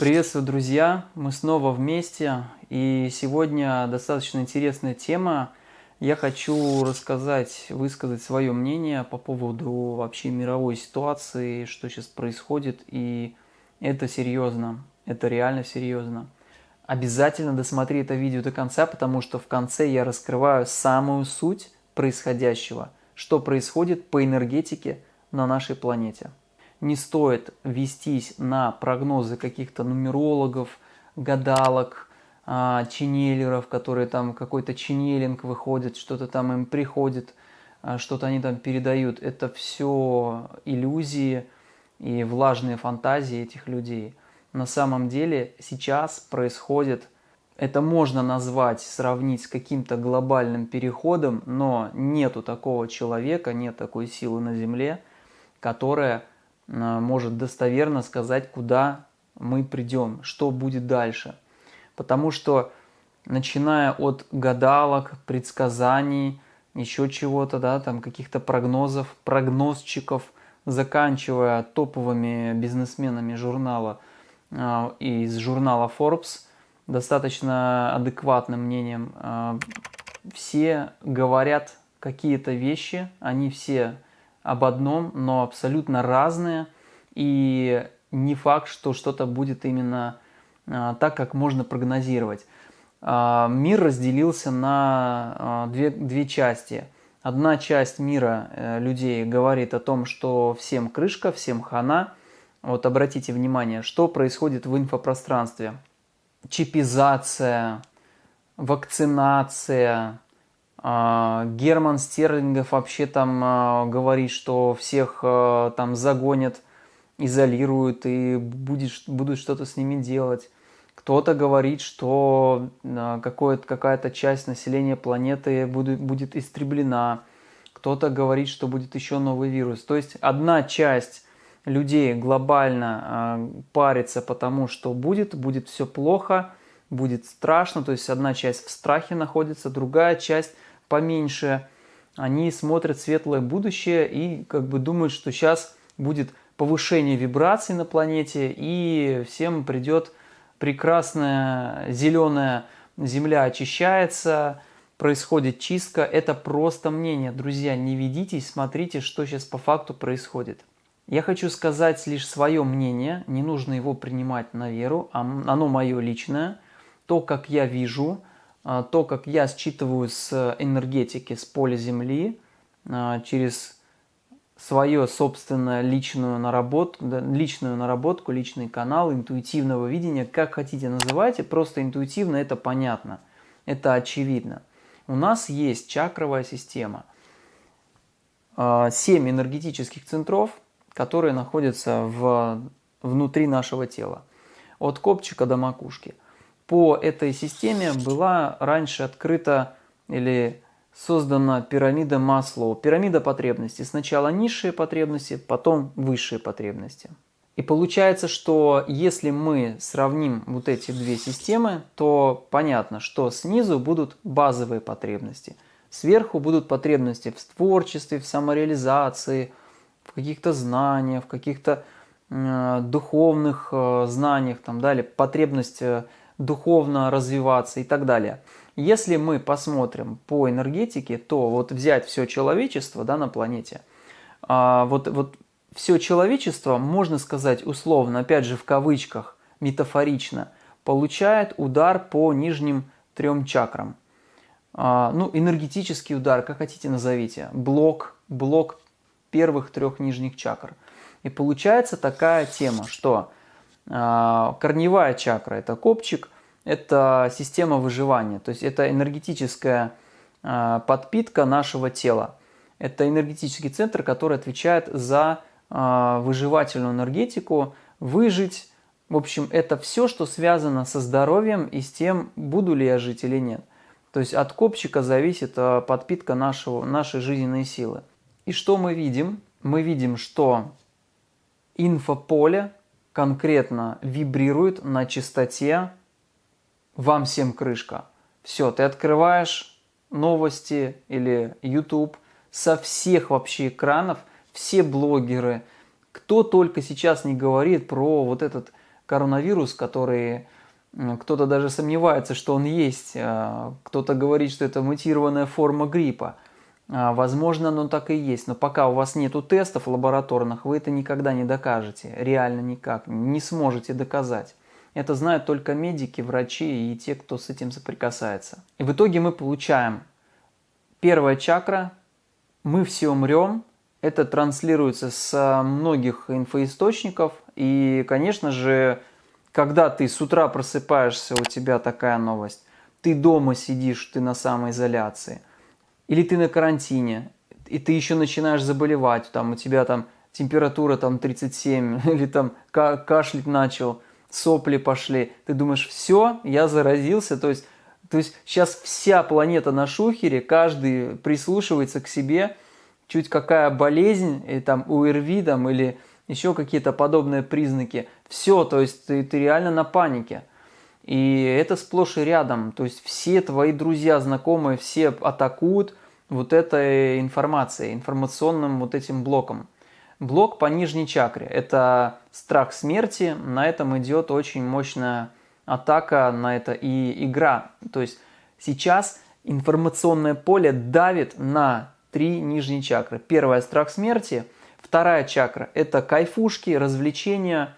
Приветствую, друзья! Мы снова вместе, и сегодня достаточно интересная тема. Я хочу рассказать, высказать свое мнение по поводу вообще мировой ситуации, что сейчас происходит, и это серьезно, это реально серьезно. Обязательно досмотри это видео до конца, потому что в конце я раскрываю самую суть происходящего, что происходит по энергетике на нашей планете не стоит вестись на прогнозы каких-то нумерологов, гадалок, а, ченнелеров, которые там какой-то ченнелинг выходит, что-то там им приходит, а, что-то они там передают. Это все иллюзии и влажные фантазии этих людей. На самом деле сейчас происходит, это можно назвать, сравнить с каким-то глобальным переходом, но нету такого человека, нет такой силы на Земле, которая может достоверно сказать, куда мы придем, что будет дальше. Потому что начиная от гадалок, предсказаний, еще чего-то, да, там каких-то прогнозов, прогнозчиков, заканчивая топовыми бизнесменами журнала э, из журнала Forbes, достаточно адекватным мнением, э, все говорят какие-то вещи, они все об одном, но абсолютно разные. И не факт, что что-то будет именно а, так, как можно прогнозировать. А, мир разделился на а, две, две части. Одна часть мира э, людей говорит о том, что всем крышка, всем хана. Вот обратите внимание, что происходит в инфопространстве. Чипизация, вакцинация, Герман Стерлингов вообще там а, говорит, что всех а, там загонят, изолируют и будет, будут что-то с ними делать. Кто-то говорит, что какая-то часть населения планеты будет, будет истреблена. Кто-то говорит, что будет еще новый вирус. То есть одна часть людей глобально парится потому, что будет, будет все плохо, будет страшно. То есть одна часть в страхе находится, другая часть поменьше, они смотрят светлое будущее и как бы думают, что сейчас будет повышение вибраций на планете и всем придет прекрасная зеленая земля очищается, происходит чистка. Это просто мнение. Друзья, не ведитесь, смотрите, что сейчас по факту происходит. Я хочу сказать лишь свое мнение, не нужно его принимать на веру, оно мое личное, то, как я вижу – то, как я считываю с энергетики, с поля Земли, а, через свою собственную личную наработку, личную наработку, личный канал интуитивного видения, как хотите называйте, просто интуитивно это понятно, это очевидно. У нас есть чакровая система, а, семь энергетических центров, которые находятся в, внутри нашего тела, от копчика до макушки – по этой системе была раньше открыта или создана пирамида Маслоу. Пирамида потребностей. Сначала низшие потребности, потом высшие потребности. И получается, что если мы сравним вот эти две системы, то понятно, что снизу будут базовые потребности. Сверху будут потребности в творчестве, в самореализации, в каких-то знаниях, в каких-то э, духовных э, знаниях, там, далее, потребность э, духовно развиваться и так далее. Если мы посмотрим по энергетике, то вот взять все человечество да, на планете, а, вот, вот все человечество, можно сказать условно, опять же в кавычках, метафорично, получает удар по нижним трем чакрам. А, ну, энергетический удар, как хотите назовите, блок, блок первых трех нижних чакр. И получается такая тема, что корневая чакра – это копчик, это система выживания, то есть это энергетическая а, подпитка нашего тела. Это энергетический центр, который отвечает за а, выживательную энергетику, выжить. В общем, это все, что связано со здоровьем и с тем, буду ли я жить или нет. То есть от копчика зависит подпитка нашего, нашей жизненной силы. И что мы видим? Мы видим, что инфополе конкретно вибрирует на частоте «Вам всем крышка». Все, ты открываешь новости или YouTube со всех вообще экранов, все блогеры, кто только сейчас не говорит про вот этот коронавирус, который кто-то даже сомневается, что он есть, а, кто-то говорит, что это мутированная форма гриппа. А, возможно, оно так и есть, но пока у вас нет тестов лабораторных, вы это никогда не докажете, реально никак, не сможете доказать. Это знают только медики, врачи и те, кто с этим соприкасается. И в итоге мы получаем. Первая чакра, мы все умрем, это транслируется с многих инфоисточников, и, конечно же, когда ты с утра просыпаешься, у тебя такая новость, ты дома сидишь, ты на самоизоляции, или ты на карантине, и ты еще начинаешь заболевать, там у тебя там температура там 37, или там кашлять начал, сопли пошли, ты думаешь, все, я заразился, то есть, то есть сейчас вся планета на шухере, каждый прислушивается к себе, чуть какая болезнь, и там УРВИ там, или еще какие-то подобные признаки. Все, то есть ты, ты реально на панике. И это сплошь и рядом. То есть все твои друзья, знакомые, все атакуют вот этой информацией, информационным вот этим блоком. Блок по нижней чакре – это страх смерти. На этом идет очень мощная атака, на это и игра. То есть сейчас информационное поле давит на три нижние чакры. Первая – страх смерти – Вторая чакра – это кайфушки, развлечения,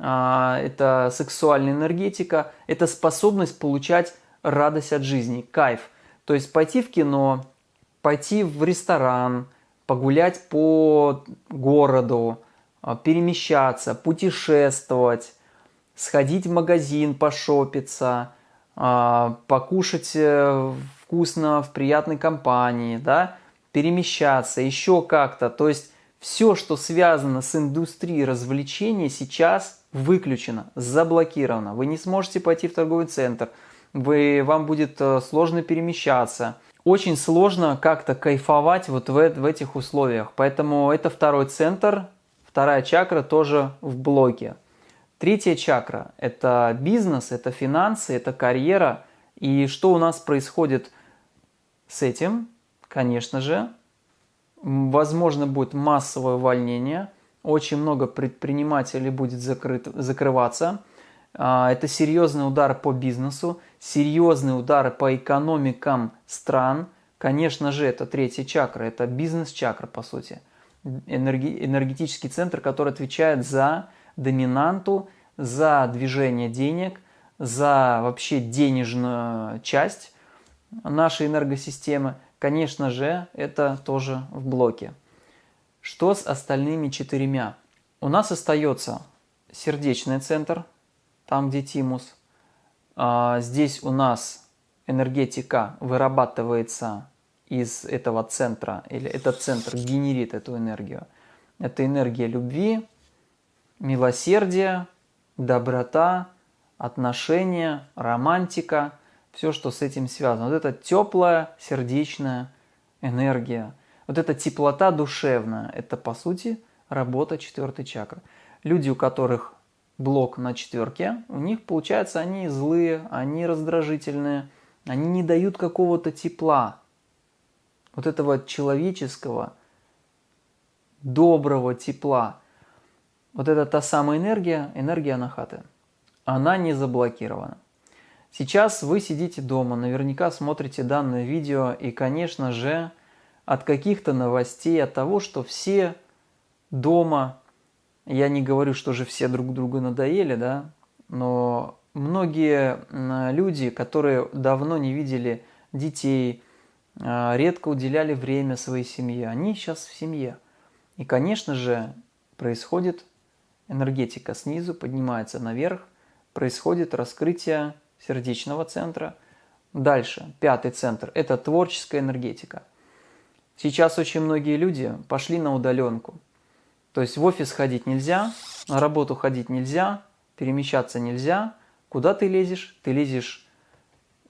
а, это сексуальная энергетика, это способность получать радость от жизни, кайф. То есть пойти в кино, пойти в ресторан, погулять по городу, а, перемещаться, путешествовать, сходить в магазин, пошопиться, а, покушать э, вкусно в приятной компании, да, перемещаться, еще как-то. То есть все, что связано с индустрией развлечений, сейчас выключено, заблокировано. Вы не сможете пойти в торговый центр, вы, вам будет э, сложно перемещаться. Очень сложно как-то кайфовать вот в, в этих условиях. Поэтому это второй центр, вторая чакра тоже в блоке. Третья чакра – это бизнес, это финансы, это карьера. И что у нас происходит с этим? Конечно же, возможно будет массовое увольнение, очень много предпринимателей будет закрыт, закрываться. А, это серьезный удар по бизнесу, серьезный удар по экономикам стран. Конечно же, это третья чакра, это бизнес-чакра, по сути. Энерги, энергетический центр, который отвечает за доминанту, за движение денег, за вообще денежную часть нашей энергосистемы – Конечно же, это тоже в блоке. Что с остальными четырьмя? У нас остается сердечный центр, там где тимус. А, здесь у нас энергетика вырабатывается из этого центра, или этот центр генерит эту энергию. Это энергия любви, милосердия, доброта, отношения, романтика – все, что с этим связано. Вот эта теплая сердечная энергия, вот эта теплота душевная, это по сути работа четвертой чакры. Люди, у которых блок на четверке, у них получается они злые, они раздражительные, они не дают какого-то тепла, вот этого человеческого, доброго тепла. Вот это та самая энергия, энергия анахаты. Она не заблокирована. Сейчас вы сидите дома, наверняка смотрите данное видео и, конечно же, от каких-то новостей, от того, что все дома, я не говорю, что же все друг другу надоели, да, но многие люди, которые давно не видели детей, а, редко уделяли время своей семье, они сейчас в семье. И, конечно же, происходит энергетика снизу, поднимается наверх, происходит раскрытие сердечного центра. Дальше, пятый центр – это творческая энергетика. Сейчас очень многие люди пошли на удаленку. То есть в офис ходить нельзя, на работу ходить нельзя, перемещаться нельзя. Куда ты лезешь? Ты лезешь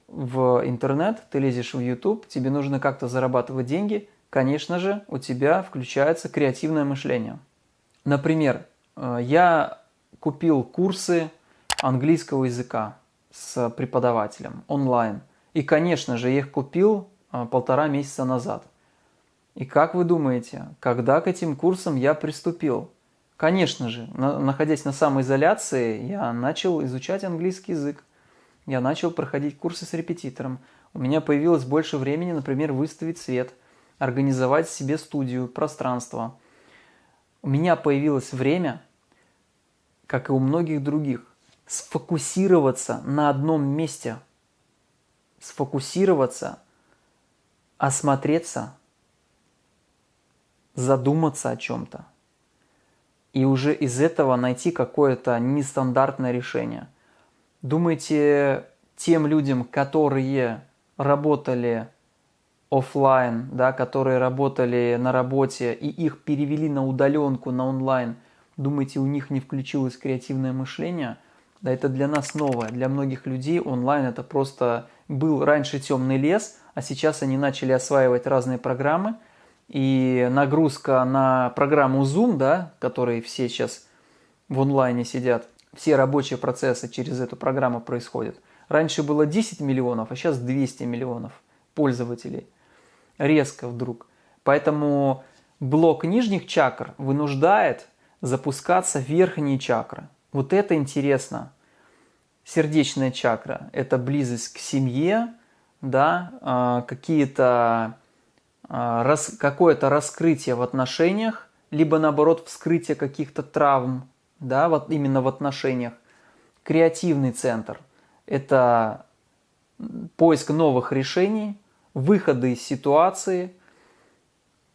в интернет, ты лезешь в YouTube, тебе нужно как-то зарабатывать деньги. Конечно же, у тебя включается креативное мышление. Например, э, я купил курсы английского языка с преподавателем онлайн. И, конечно же, я их купил а, полтора месяца назад. И как вы думаете, когда к этим курсам я приступил? Конечно же, находясь на самоизоляции, я начал изучать английский язык. Я начал проходить курсы с репетитором. У меня появилось больше времени, например, выставить свет, организовать себе студию, пространство. У меня появилось время, как и у многих других, сфокусироваться на одном месте. Сфокусироваться, осмотреться, задуматься о чем-то и уже из этого найти какое-то нестандартное решение. Думаете, тем людям, которые работали офлайн, да, которые работали на работе и их перевели на удаленку, на онлайн, думаете, у них не включилось креативное мышление? Да это для нас новое. Для многих людей онлайн это просто был раньше темный лес, а сейчас они начали осваивать разные программы – и нагрузка на программу Zoom, да, которые все сейчас в онлайне сидят, все рабочие процессы через эту программу происходят. Раньше было 10 миллионов, а сейчас 200 миллионов пользователей. Резко вдруг. Поэтому блок нижних чакр вынуждает запускаться верхние чакры. Вот это интересно. Сердечная чакра – это близость к семье, да, а, какие-то рас, какое-то раскрытие в отношениях, либо наоборот вскрытие каких-то травм, да, вот именно в отношениях. Креативный центр – это поиск новых решений, выходы из ситуации,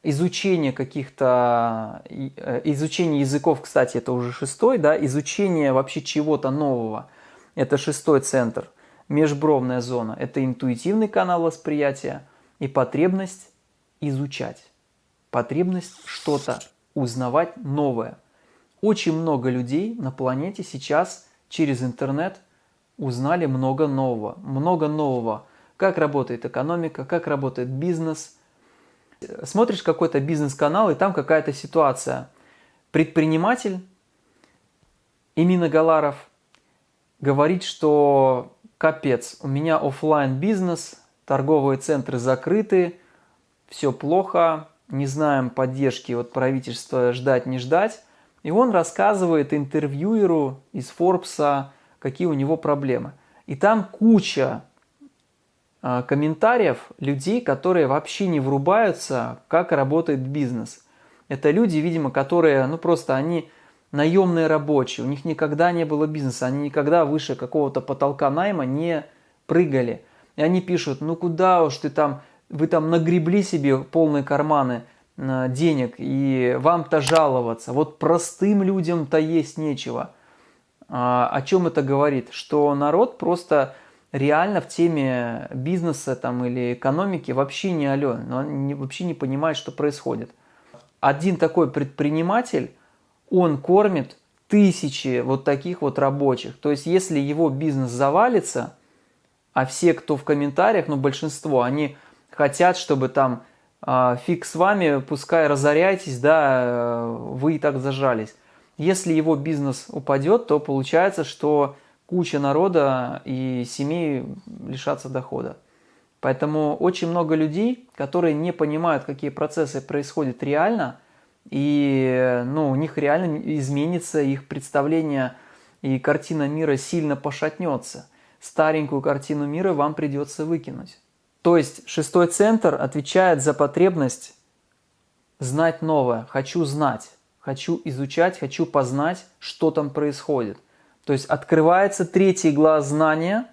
изучение каких-то, э, изучение языков, кстати, это уже шестой, да, изучение вообще чего-то нового – это шестой центр. Межбровная зона – это интуитивный канал восприятия и потребность изучать, потребность что-то узнавать новое. Очень много людей на планете сейчас через интернет узнали много нового, много нового. Как работает экономика, как работает бизнес. Смотришь какой-то бизнес-канал, и там какая-то ситуация. Предприниматель Имина Галаров говорит, что капец, у меня офлайн бизнес, торговые центры закрыты, все плохо, не знаем поддержки от правительства ждать не ждать. И он рассказывает интервьюеру из Форбса, какие у него проблемы. И там куча э, комментариев людей, которые вообще не врубаются, как работает бизнес. Это люди, видимо, которые, ну просто они наемные рабочие, у них никогда не было бизнеса, они никогда выше какого-то потолка найма не прыгали. И они пишут, ну куда уж ты там вы там нагребли себе полные карманы э, денег, и вам-то жаловаться. Вот простым людям-то есть нечего. А, о чем это говорит? Что народ просто реально в теме бизнеса там, или экономики вообще не ален, он вообще не понимает, что происходит. Один такой предприниматель, он кормит тысячи вот таких вот рабочих. То есть, если его бизнес завалится, а все, кто в комментариях, ну большинство, они хотят, чтобы там э, фиг с вами, пускай разоряйтесь, да, э, вы и так зажались. Если его бизнес упадет, то получается, что куча народа и семей лишатся дохода. Поэтому очень много людей, которые не понимают, какие процессы происходят реально, и ну, у них реально изменится их представление, и картина мира сильно пошатнется. Старенькую картину мира вам придется выкинуть. То есть шестой центр отвечает за потребность знать новое. Хочу знать, хочу изучать, хочу познать, что там происходит. То есть открывается третий глаз знания,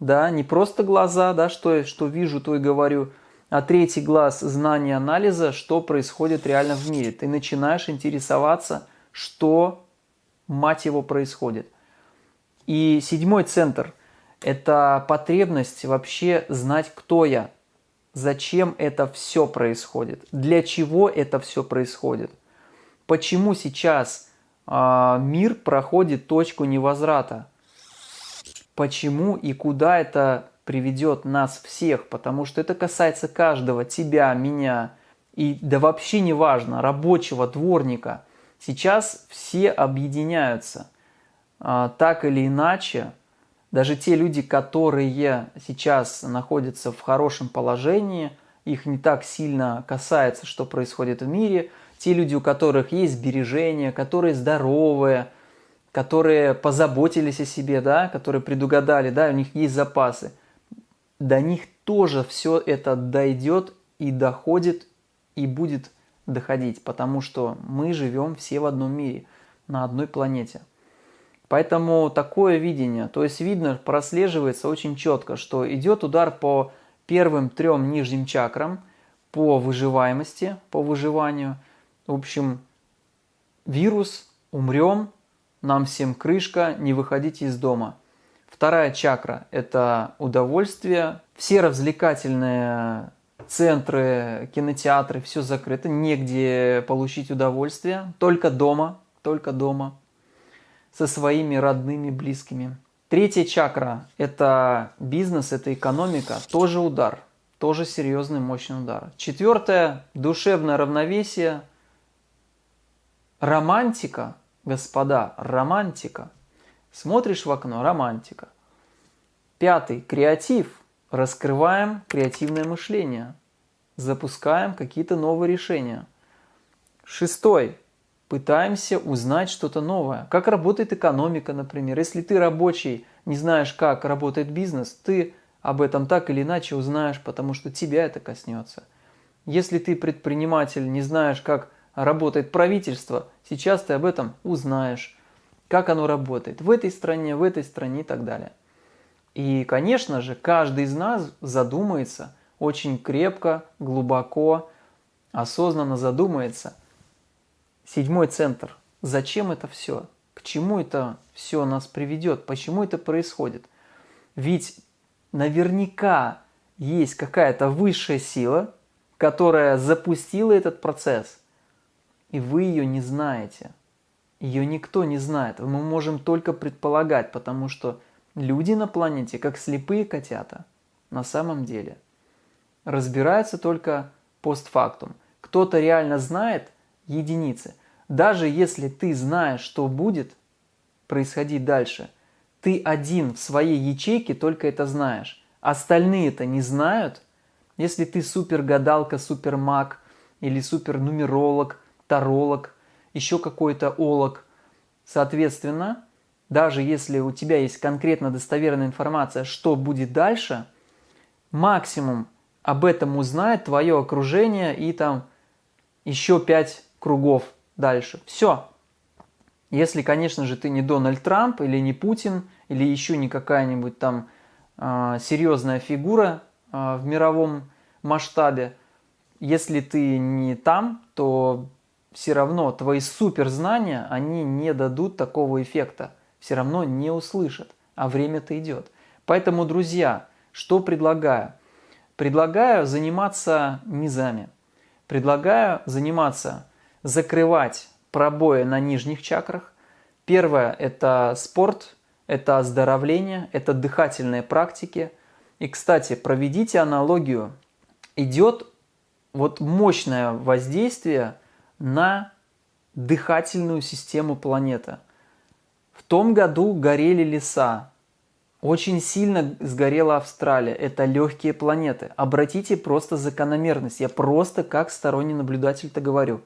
да, не просто глаза, да, что, что вижу, то и говорю, а третий глаз знания анализа, что происходит реально в мире. Ты начинаешь интересоваться, что, мать его, происходит. И седьмой центр – это потребность вообще знать, кто я, зачем это все происходит, для чего это все происходит, почему сейчас э, мир проходит точку невозврата, почему и куда это приведет нас всех, потому что это касается каждого, тебя, меня, и да вообще не важно, рабочего, дворника. Сейчас все объединяются, э, так или иначе, даже те люди, которые сейчас находятся в хорошем положении, их не так сильно касается, что происходит в мире, те люди, у которых есть сбережения, которые здоровые, которые позаботились о себе, да, которые предугадали, да, у них есть запасы, до них тоже все это дойдет и доходит и будет доходить, потому что мы живем все в одном мире, на одной планете. Поэтому такое видение, то есть видно, прослеживается очень четко, что идет удар по первым трем нижним чакрам, по выживаемости, по выживанию. В общем, вирус, умрем, нам всем крышка, не выходите из дома. Вторая чакра – это удовольствие. Все развлекательные центры, кинотеатры, все закрыто, негде получить удовольствие, только дома, только дома, со своими родными, близкими. Третья чакра – это бизнес, это экономика, тоже удар, тоже серьезный, мощный удар. Четвертое – душевное равновесие, романтика, господа, романтика. Смотришь в окно – романтика. Пятый – креатив – раскрываем креативное мышление, запускаем какие-то новые решения. Шестой. Пытаемся узнать что-то новое. Как работает экономика, например. Если ты рабочий, не знаешь, как работает бизнес, ты об этом так или иначе узнаешь, потому что тебя это коснется. Если ты предприниматель, не знаешь, как работает правительство, сейчас ты об этом узнаешь, как оно работает в этой стране, в этой стране и так далее. И, конечно же, каждый из нас задумается очень крепко, глубоко, осознанно задумается. Седьмой центр. Зачем это все? К чему это все нас приведет? Почему это происходит? Ведь наверняка есть какая-то высшая сила, которая запустила этот процесс, и вы ее не знаете. Ее никто не знает. Мы можем только предполагать, потому что Люди на планете, как слепые котята, на самом деле. Разбираются только постфактум. Кто-то реально знает единицы. Даже если ты знаешь, что будет происходить дальше, ты один в своей ячейке только это знаешь. Остальные это не знают. Если ты супер гадалка, супер маг или супер нумеролог, таролог, еще какой-то олог, соответственно, даже если у тебя есть конкретно достоверная информация, что будет дальше, максимум об этом узнает твое окружение и там еще пять кругов дальше. Все. Если, конечно же, ты не Дональд Трамп или не Путин, или еще не какая-нибудь там э, серьезная фигура э, в мировом масштабе, если ты не там, то все равно твои суперзнания, они не дадут такого эффекта все равно не услышат, а время-то идет. Поэтому, друзья, что предлагаю? Предлагаю заниматься низами. Предлагаю заниматься, закрывать пробои на нижних чакрах. Первое – это спорт, это оздоровление, это дыхательные практики. И, кстати, проведите аналогию. Идет вот мощное воздействие на дыхательную систему планеты – в том году горели леса. Очень сильно сгорела Австралия. Это легкие планеты. Обратите просто закономерность. Я просто как сторонний наблюдатель-то говорю.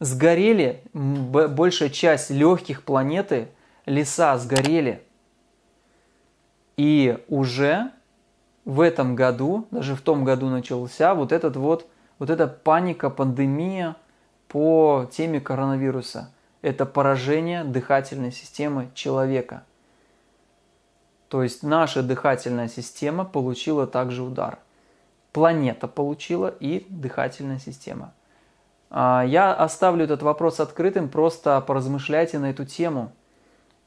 Сгорели большая часть легких планеты, леса сгорели. И уже в этом году, даже в том году начался вот этот вот, вот эта паника, пандемия по теме коронавируса это поражение дыхательной системы человека. То есть наша дыхательная система получила также удар. Планета получила и дыхательная система. А, я оставлю этот вопрос открытым, просто поразмышляйте на эту тему.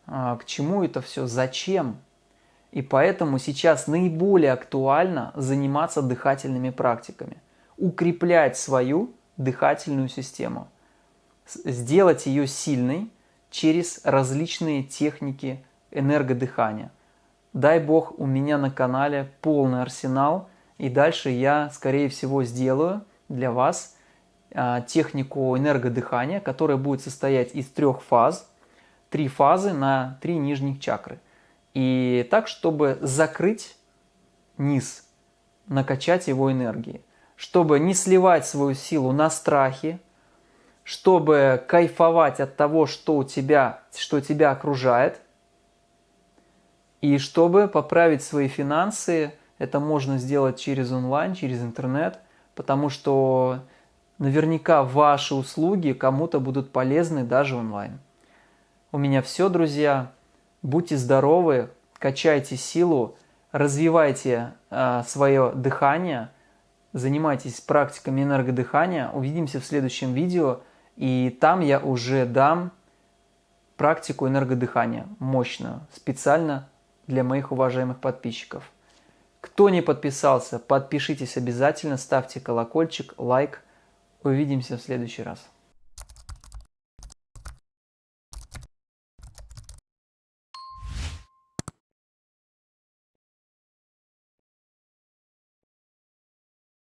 А, к чему это все, зачем? И поэтому сейчас наиболее актуально заниматься дыхательными практиками, укреплять свою дыхательную систему – сделать ее сильной через различные техники энергодыхания. Дай бог, у меня на канале полный арсенал, и дальше я, скорее всего, сделаю для вас технику энергодыхания, которая будет состоять из трех фаз, три фазы на три нижних чакры. И так, чтобы закрыть низ, накачать его энергией, чтобы не сливать свою силу на страхе, чтобы кайфовать от того, что, у тебя, что тебя окружает, и чтобы поправить свои финансы, это можно сделать через онлайн, через интернет, потому что наверняка ваши услуги кому-то будут полезны даже онлайн. У меня все, друзья. Будьте здоровы, качайте силу, развивайте э, свое дыхание, занимайтесь практиками энергодыхания. Увидимся в следующем видео, и там я уже дам практику энергодыхания, мощную, специально для моих уважаемых подписчиков. Кто не подписался, подпишитесь обязательно, ставьте колокольчик, лайк. Увидимся в следующий раз.